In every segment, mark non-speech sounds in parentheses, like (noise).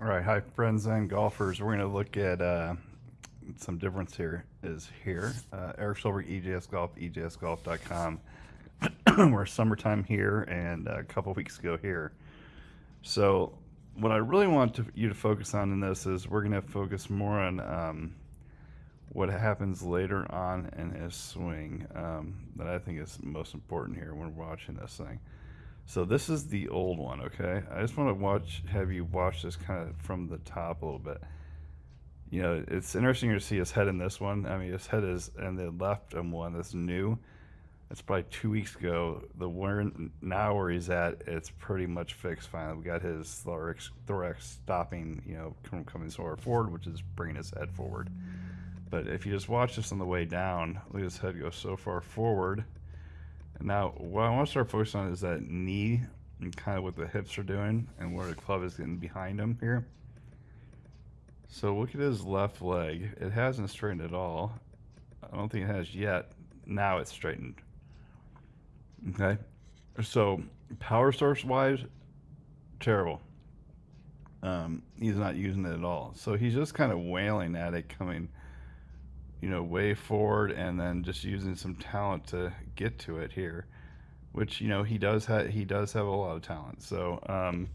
All right, hi friends and golfers. We're going to look at uh, some difference here is here. Uh, Eric Silver, EJS Golf, EJSGolf.com. (clears throat) We're summertime here and a couple weeks ago here. So what I really want to, you to focus on in this is we're going to focus more on um, what happens later on in his swing um, that I think is most important here when we're watching this thing. So this is the old one, okay? I just want to watch, have you watch this kind of from the top a little bit. You know, it's interesting to see his head in this one. I mean, his head is in the left and one that's new. It's probably two weeks ago. The one now where he's at, it's pretty much fixed. Finally, we got his thorax, thorax stopping, you know, coming coming forward, which is bringing his head forward. But if you just watch this on the way down, look at his head go so far forward now, what I want to start focusing on is that knee and kind of what the hips are doing and where the club is getting behind him here. So look at his left leg. It hasn't straightened at all. I don't think it has yet. Now it's straightened. Okay. So power source wise, terrible. Um, he's not using it at all. So he's just kind of wailing at it coming you know, way forward and then just using some talent to get to it here, which, you know, he does have, he does have a lot of talent. So, um,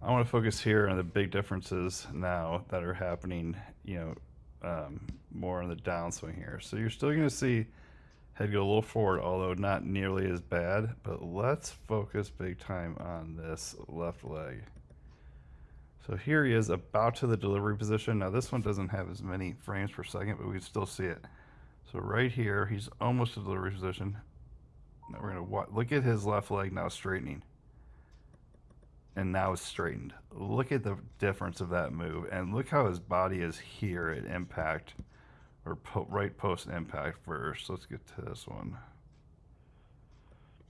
I want to focus here on the big differences now that are happening, you know, um, more on the downswing here. So you're still going to see head go a little forward, although not nearly as bad, but let's focus big time on this left leg. So here he is about to the delivery position. Now this one doesn't have as many frames per second, but we can still see it. So right here, he's almost to the delivery position. Now we're gonna look at his left leg now straightening. And now it's straightened. Look at the difference of that move. And look how his body is here at impact, or po right post impact first. Let's get to this one.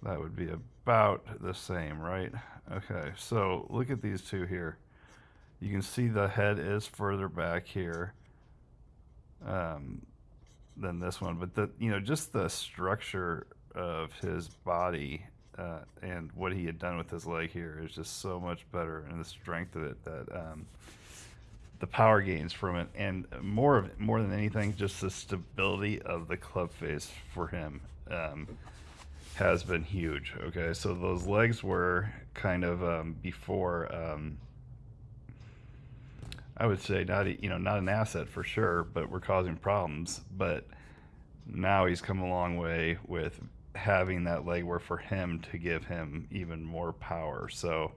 That would be about the same, right? Okay, so look at these two here. You can see the head is further back here um, than this one, but the you know just the structure of his body uh, and what he had done with his leg here is just so much better, and the strength of it that um, the power gains from it, and more of more than anything, just the stability of the club face for him. Um, has been huge. Okay, so those legs were kind of um, before um, I would say not you know not an asset for sure, but we're causing problems. But now he's come a long way with having that legwear for him to give him even more power. So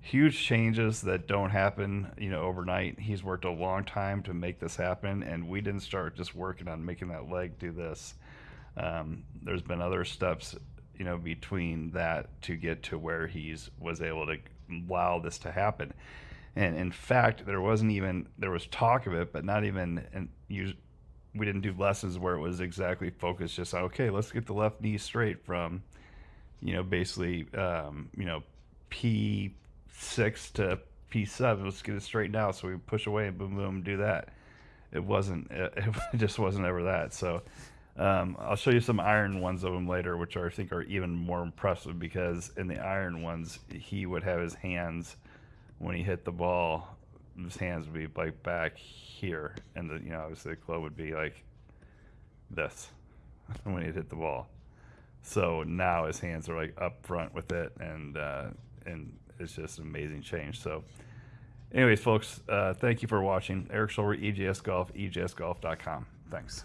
huge changes that don't happen, you know, overnight. He's worked a long time to make this happen, and we didn't start just working on making that leg do this. Um, there's been other steps, you know, between that to get to where he's was able to allow this to happen. And in fact, there wasn't even there was talk of it, but not even and you we didn't do lessons where it was exactly focused just okay, let's get the left knee straight from you know basically um, you know P six to P seven. Let's get it straightened out. So we push away and boom boom do that. It wasn't it, (laughs) it just wasn't ever that. So um, I'll show you some iron ones of them later, which are, I think are even more impressive because in the iron ones he would have his hands when he hit the ball, his hands would be like back here, and the you know obviously the club would be like this (laughs) when he hit the ball. So now his hands are like up front with it, and uh, and it's just an amazing change. So, anyways, folks, uh, thank you for watching. Eric Schulber, EJS Golf, EJSGolf.com. Thanks.